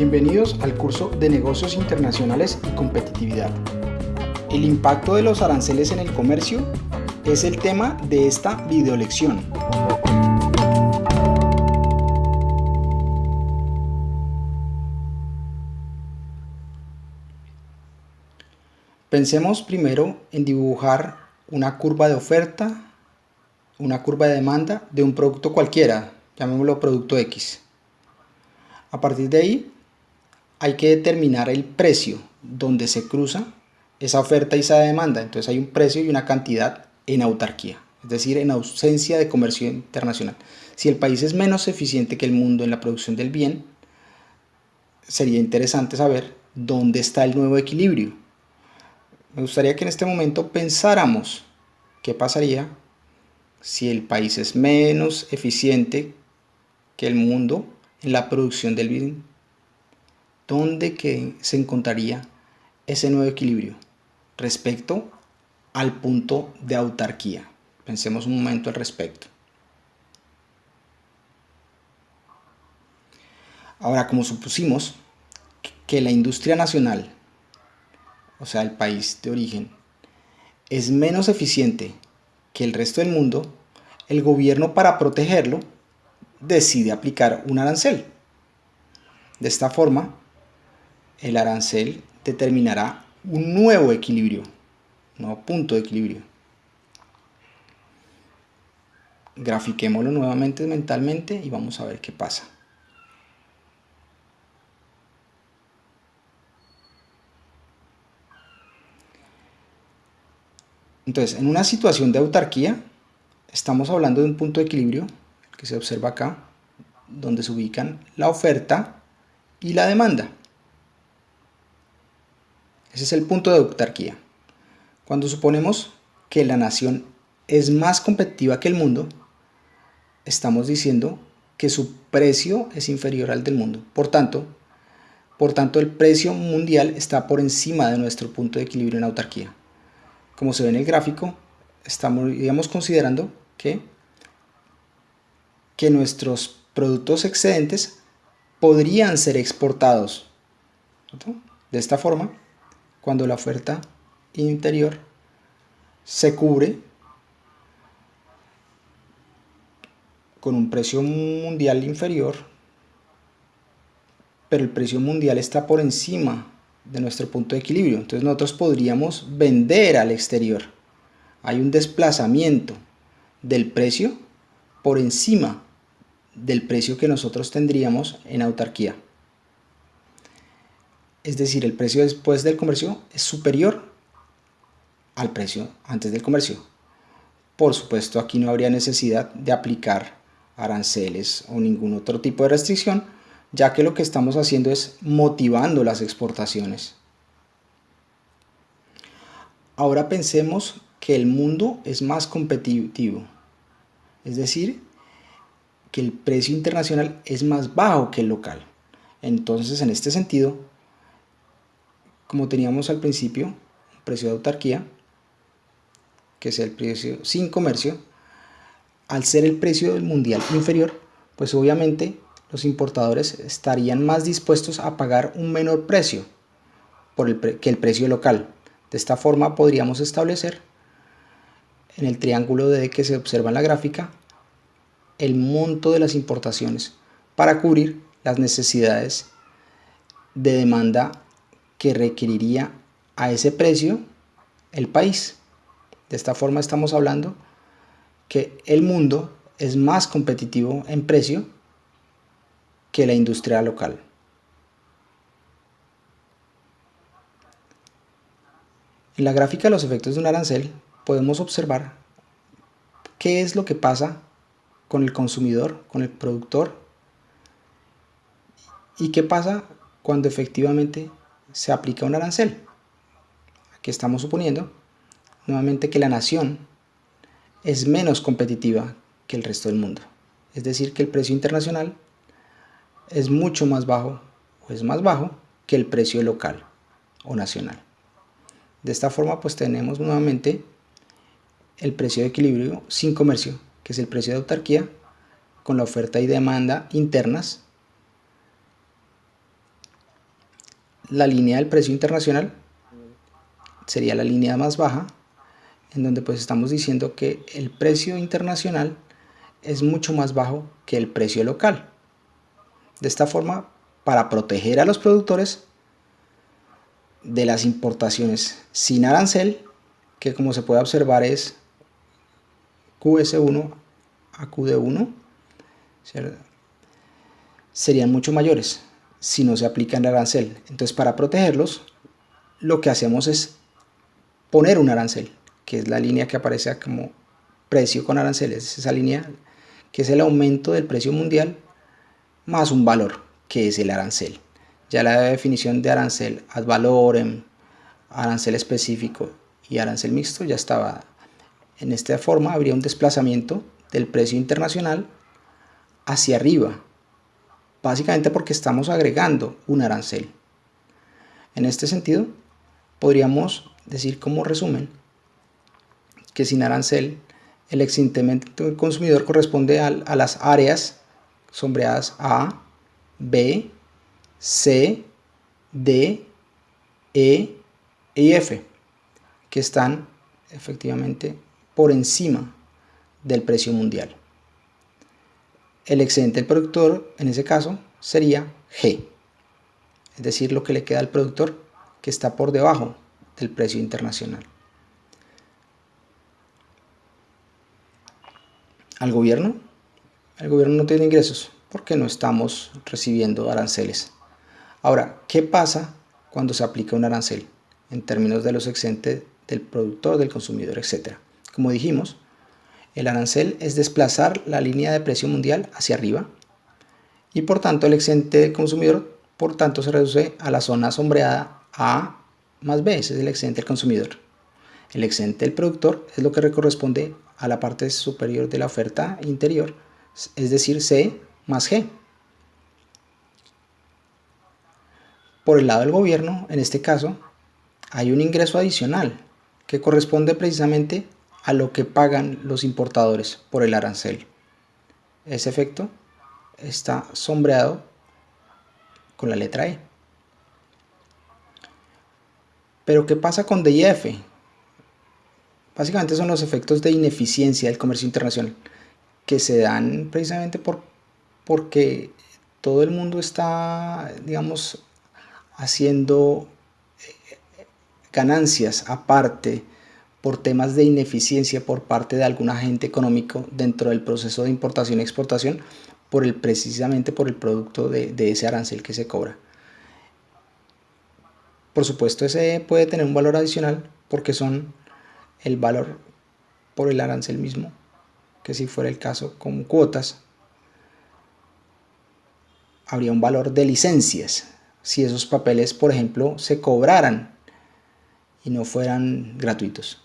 Bienvenidos al curso de Negocios Internacionales y Competitividad. El impacto de los aranceles en el comercio es el tema de esta videolección. Pensemos primero en dibujar una curva de oferta, una curva de demanda de un producto cualquiera, llamémoslo producto X. A partir de ahí hay que determinar el precio donde se cruza esa oferta y esa demanda. Entonces hay un precio y una cantidad en autarquía, es decir, en ausencia de comercio internacional. Si el país es menos eficiente que el mundo en la producción del bien, sería interesante saber dónde está el nuevo equilibrio. Me gustaría que en este momento pensáramos qué pasaría si el país es menos eficiente que el mundo en la producción del bien ¿dónde que se encontraría ese nuevo equilibrio respecto al punto de autarquía? Pensemos un momento al respecto. Ahora, como supusimos que la industria nacional, o sea, el país de origen, es menos eficiente que el resto del mundo, el gobierno para protegerlo decide aplicar un arancel. De esta forma, el arancel determinará un nuevo equilibrio, nuevo punto de equilibrio. Grafiquémoslo nuevamente mentalmente y vamos a ver qué pasa. Entonces, en una situación de autarquía, estamos hablando de un punto de equilibrio que se observa acá, donde se ubican la oferta y la demanda. Ese es el punto de autarquía. Cuando suponemos que la nación es más competitiva que el mundo, estamos diciendo que su precio es inferior al del mundo. Por tanto, por tanto el precio mundial está por encima de nuestro punto de equilibrio en autarquía. Como se ve en el gráfico, estamos considerando que, que nuestros productos excedentes podrían ser exportados. De esta forma, cuando la oferta interior se cubre con un precio mundial inferior, pero el precio mundial está por encima de nuestro punto de equilibrio. Entonces nosotros podríamos vender al exterior. Hay un desplazamiento del precio por encima del precio que nosotros tendríamos en autarquía es decir, el precio después del comercio es superior al precio antes del comercio. Por supuesto, aquí no habría necesidad de aplicar aranceles o ningún otro tipo de restricción, ya que lo que estamos haciendo es motivando las exportaciones. Ahora pensemos que el mundo es más competitivo, es decir, que el precio internacional es más bajo que el local. Entonces, en este sentido, como teníamos al principio, precio de autarquía, que es el precio sin comercio, al ser el precio del mundial inferior, pues obviamente los importadores estarían más dispuestos a pagar un menor precio por el que el precio local. De esta forma podríamos establecer en el triángulo de que se observa en la gráfica el monto de las importaciones para cubrir las necesidades de demanda que requeriría a ese precio el país. De esta forma estamos hablando que el mundo es más competitivo en precio que la industria local. En la gráfica de los efectos de un arancel podemos observar qué es lo que pasa con el consumidor, con el productor y qué pasa cuando efectivamente se aplica un arancel. Aquí estamos suponiendo nuevamente que la nación es menos competitiva que el resto del mundo. Es decir, que el precio internacional es mucho más bajo o es más bajo que el precio local o nacional. De esta forma pues tenemos nuevamente el precio de equilibrio sin comercio, que es el precio de autarquía, con la oferta y demanda internas la línea del precio internacional sería la línea más baja, en donde pues estamos diciendo que el precio internacional es mucho más bajo que el precio local. De esta forma, para proteger a los productores de las importaciones sin arancel, que como se puede observar es QS1 a QD1, serían mucho mayores si no se aplica el arancel. Entonces para protegerlos, lo que hacemos es poner un arancel, que es la línea que aparece como precio con aranceles, es esa línea que es el aumento del precio mundial más un valor, que es el arancel. Ya la definición de arancel ad valorem, arancel específico y arancel mixto ya estaba. En esta forma habría un desplazamiento del precio internacional hacia arriba, básicamente porque estamos agregando un arancel. En este sentido, podríamos decir como resumen que sin arancel el excedente del consumidor corresponde a las áreas sombreadas A, B, C, D, E y F, que están efectivamente por encima del precio mundial. El excedente del productor, en ese caso, sería G, es decir, lo que le queda al productor que está por debajo del precio internacional. Al gobierno, el gobierno no tiene ingresos porque no estamos recibiendo aranceles. Ahora, ¿qué pasa cuando se aplica un arancel en términos de los excedentes del productor, del consumidor, etcétera? Como dijimos, el arancel es desplazar la línea de precio mundial hacia arriba y por tanto el excedente del consumidor por tanto se reduce a la zona sombreada A más B, ese es el excedente del consumidor. El excedente del productor es lo que corresponde a la parte superior de la oferta interior, es decir, C más G. Por el lado del gobierno, en este caso, hay un ingreso adicional que corresponde precisamente a lo que pagan los importadores por el arancel. Ese efecto está sombreado con la letra E. Pero ¿qué pasa con D y F? Básicamente son los efectos de ineficiencia del comercio internacional que se dan precisamente por, porque todo el mundo está, digamos, haciendo eh, ganancias aparte por temas de ineficiencia por parte de algún agente económico dentro del proceso de importación y exportación por el, precisamente por el producto de, de ese arancel que se cobra. Por supuesto, ese puede tener un valor adicional porque son el valor por el arancel mismo, que si fuera el caso con cuotas, habría un valor de licencias si esos papeles, por ejemplo, se cobraran y no fueran gratuitos.